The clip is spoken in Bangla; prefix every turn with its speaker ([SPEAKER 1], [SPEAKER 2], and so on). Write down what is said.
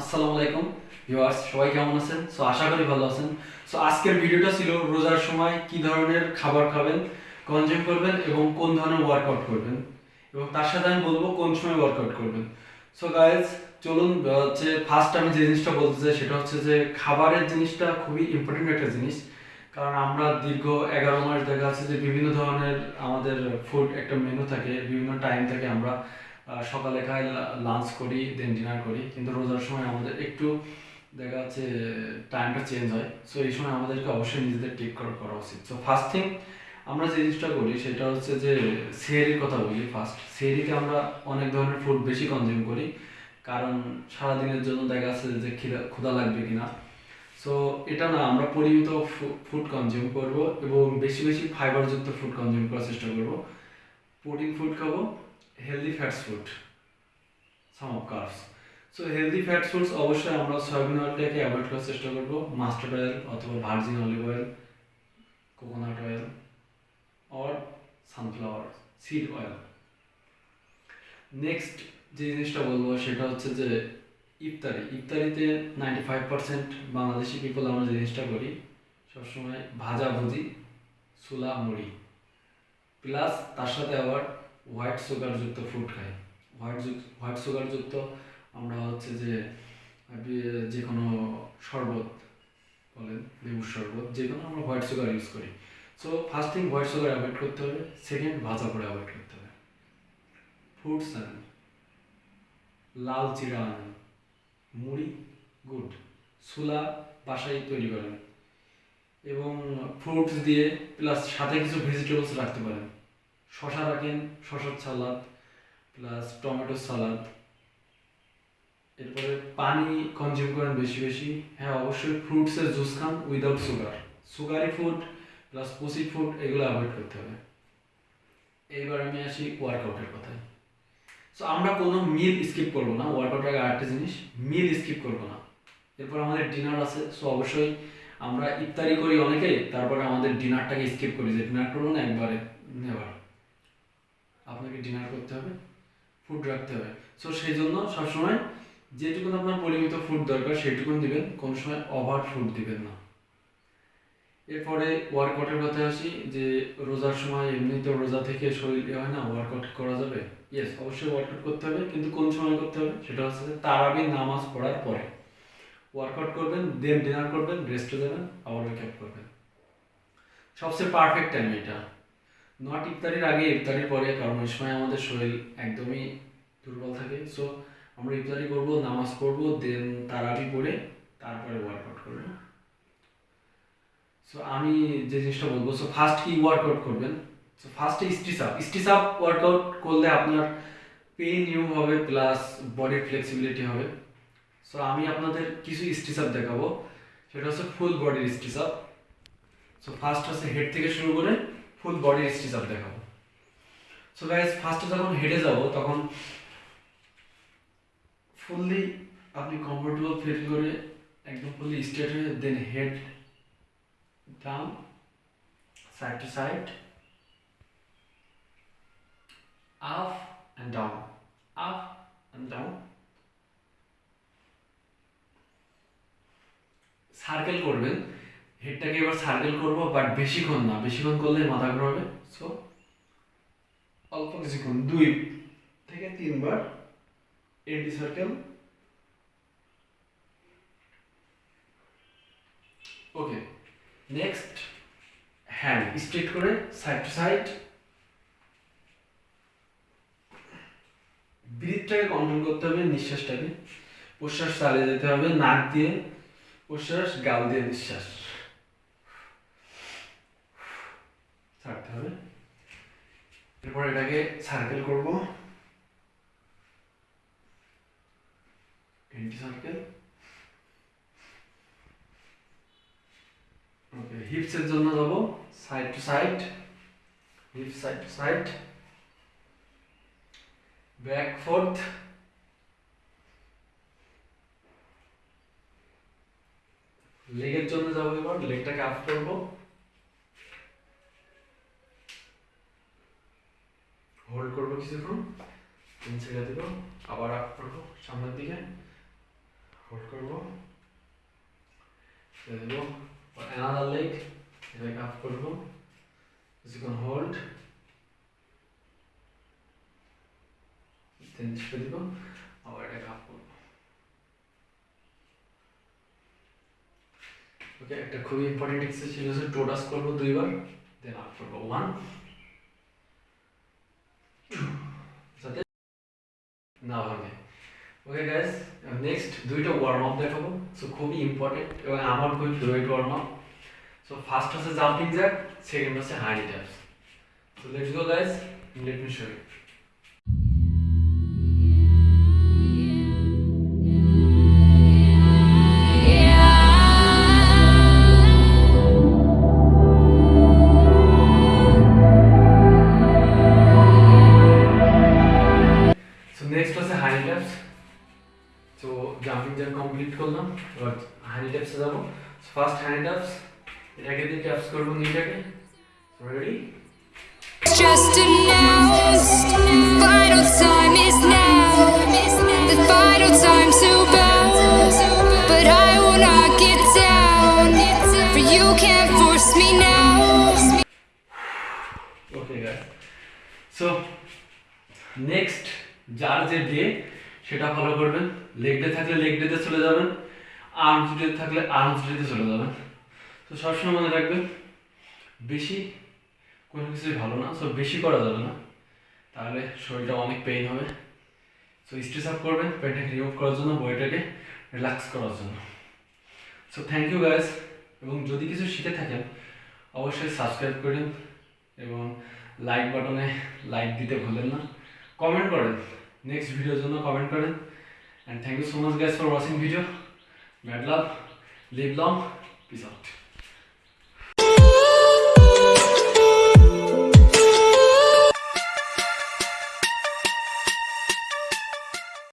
[SPEAKER 1] আসসালামু আলাইকুম ভিউয়ার্স, সবাই কেমন আছেন? সো আশা করি ভালো আছেন। সো আজকের ভিডিওটা ছিল রোজার সময় কি ধরনের খাবার খাবেন কনজিউম করবেন এবং কোন ধরনের ওয়ার্কআউট করবেন। এবং তার সাথে আমি বলব কোন সময় ওয়ার্কআউট করবেন। সো গাইজ চলুন হচ্ছে ফার্স্ট আমি যে জিনিসটা বলতে চাই সেটা হচ্ছে যে খাবারের জিনিসটা খুবই ইম্পর্টেন্ট একটা জিনিস। কারণ আমরা দীর্ঘ এগারো মাস দেখা যাচ্ছে যে বিভিন্ন ধরনের আমাদের ফুড একটা মেনু থাকে, বিভিন্ন টাইম থাকে আমরা সকালে খাই লাঞ্চ করি দেন ডিনার করি। কিন্তু রোজার সময় আমাদের একটু দেখা যাচ্ছে টাইমটা চেঞ্জ হয়। সো এই সময় আমাদেরকে অবশ্যই নিজেদের টেক করা উচিত। সো ফার্স্ট থিং আমরা যে জিনিসটা করি, সেটা হচ্ছে যে, সেহরির কথা বলি ফার্স্ট সেহরিতে আমরা অনেক ধরনের ফুড বেশি কনজিউম করি। কারণ সারাদিনের জন্য দেখা যাচ্ছে যে ক্ষুধা লাগবে কিনা। সো এটা না, আমরা পরিমিত ফুড কনজিউম করব এবং বেশি বেশি ফাইবারযুক্ত ফুড কনজিউম করার চেষ্টা করব। প্রোটিন ফুড খাব healthy fats food some of carbs so healthy fats foods অবশ্যই আমরা সয়াবিন অয়েলটাকে অ্যাভয়েড করার চেষ্টা করব মাস্টার্ড অয়েল অথবা virgin olive oil coconut oil or sunflower seed oil next যে জিনিসটা বলব সেটা হচ্ছে যে ইফতারি। ইফতারিতে ninety five percent Bangladeshi people আমরা জিনিসটা করি, সবসময় ভাজা ভুজি সুলা মুড়ি। প্লাস তার সাথে আবার হোয়াইট সুগারযুক্ত ফুড খাই হোয়াইট হোয়াইট সুগারযুক্ত আমরা হচ্ছে যে যে কোনো শরবত বলেন, লেবুর শরবত যে কোনো আমরা হোয়াইট সুগার ইউজ করি। So first thing white sugar avoid করতে হবে সেকেন্ড ভাজা করে অ্যাভয়েড করতে হবে। ফ্রুটস আনেন। লাল চিরা আনেন। মুড়ি, গুড। সুলা বাসায় তৈরি করেন। এবং ফ্রুটস দিয়ে প্লাস সাথে কিছু ভেজিটেবলস রাখতে পারেন। শশা রাখেন শশার সালাদ প্লাস টমেটো সালাদ এরপরে পানি কনজিউম করেন বেশি বেশি। হ্যাঁ অবশ্যই ফ্রুটসের জুস খান without sugar sugary food plus পুসি food এগুলো অ্যাভয়েড করতে হবে। এইবার আমি আসি ওয়ার্কআউটের কথায়। সো আমরা কোনো মিল স্কিপ করব না। ওয়ার্কআউট আগে আরেকটা জিনিস মিল স্কিপ করব না। এরপর আমাদের ডিনার আছে। সো অবশ্যই আমরা ইফতারি করি অনেকেই তারপরে আমাদের ডিনারটাকে স্কিপ করি, যে ডিনার করুন একবারে নেভার আপনাকে ডিনার করতে হবে ফুড রাখতে হবে। সো সেই জন্য সবসময় যেটুকুন আপনার পরিমিত ফুড দরকার, সেইটুকুন দিবেন, কোনো সময় ওভার ফুড দিবেন না। এরপরে ওয়ার্কআউটের কথা আসি, যে রোজার সময় এমনিতে রোজা থেকে শরীর ইয়ে হয় না ওয়ার্কআউট করা যাবে? ইয়েস অবশ্যই ওয়ার্কআউট করতে হবে, কিন্তু কোন সময় করতে হবে? সেটা হচ্ছে তারাবি নামাজ পড়ার পরে। ওয়ার্কআউট করবেন দেন ডিনার করবেন রেস্টে যাবেন, আবার ওয়েক আপ করবেন। সবচেয়ে পারফেক্ট টাইম এটা। নট ইফতারির আগে, ইফতারির পরে, কারণ ওই সময় আমাদের শরীর একদমই দুর্বল থাকে। সো আমরা ইফতারি করব, নামাজ পড়ব দেন তারাবি পড়ে, তারপরে ওয়ার্কআউট করব। সো আমি যে জিনিসটা বলব সো ফার্স্ট কি ওয়ার্কআউট করবেন? সো ফার্স্টে stretch up stretch up workout করলে আপনার পেন ইউ হবে প্লাস বডির ফ্লেক্সিবিলিটি হবে। সো আমি আপনাদের কিছু স্টিচ আপ দেখাবো। সেটা হচ্ছে ফুল বডির স্টিচ আপ সো ফার্স্ট হচ্ছে হেড থেকে শুরু করে ফুল বডির স্টিচ আপ দেখাবো। সো গাইজ ফার্স্টে যখন হেডে যাব, তখন ফুললি আপনি কমফোর্টেবল ফিল করে একদম ফুললি স্ট্রেট হয়ে then head down side to side up and down up and down circle করবেন। হেডটাকে এবার সার্কেল করব বাট বেশিক্ষণ না। বেশিক্ষণ করলে মাথা ঘুরাবে। সো অল্প কিছুক্ষণ, দুই থেকে তিনবার anti circle okay next hand straight করে সাইড টু সাইড ব্রিথটাকে কন্ট্রোল করতে হবে, নিঃশ্বাসটাকে। প্রশ্বাস চালিয়ে যেতে হবে, নাক দিয়ে। প্রশ্বাস গাল দিয়ে নিঃশ্বাস। ছাড়তে হবে। এরপর এটাকে সার্কেল করব। এন্টি সার্কেল ওকে হিপসের জন্য যাব। Side to side hip side to side back forth লেগের জন্য যাব এবার লেগটাকে আপ করব। হোল্ড করব কিছুক্ষণ। তিন ছেড়ে দেবো, আবার আপ করব সামনের দিকে। ছেড়ে দেবো। অ্যানাদার লেগ এটাকে আপ করব। কিছুক্ষণ হোল্ড দেন ছেড়ে দিব, আবার এটাকে আপ করব। ওকে একটা খুবই ইম্পর্টেন্ট এক্সারসাইজ হচ্ছে টোটাস করব দুইবার দেন আপ করব ওয়ান সাথে না ভাঙে। ওকে গাইস নেক্সট দুইটা ওয়ার্ম আপ দেখাবো। সো খুবই ইম্পর্টেন্ট এবং আমার খুবই favourite warm up so first হচ্ছে জাম্পিং জ্যাক সেকেন্ড হচ্ছে high knee taps so let's go guys let me show you complete করলাম এবার হানি ট্যাপসে যাবো ফার্স্ট হানি ট্যাপস এটাকে দিয়ে ট্যাপস করবো নিটাকে ready
[SPEAKER 2] Just announced, final time is now. The final time to bounce, but I will not get down. For you can't force me now.
[SPEAKER 1] Okay guys so next যার যে ডে সেটা ফলো করবেন। লেগ ডে থাকলে লেগ ডেতে চলে যাবেন। আর্মস ডে থাকলে আর্মস ডেতে চলে যাবেন। তো সবসময় মনে রাখবেন, বেশি কোনো কিছুই ভালো না সো বেশি করা যাবে না। তাহলে শরীরটা অনেক পেইন হবে। সো স্ট্রেস আপ করবেন পেনটাকে রিমুভ করার জন্য বইটাকে রিল্যাক্স করার জন্য। সো থ্যাংক ইউ গাইস এবং যদি কিছু শিখে থাকেন, অবশ্যই সাবস্ক্রাইব করেন, এবং লাইক বাটনে লাইক দিতে ভুলেন না। কমেন্ট করেন। নেক্সট ভিডিওর জন্য কমেন্ট করেন। And thank you so much guys for watching video mad love live long peace out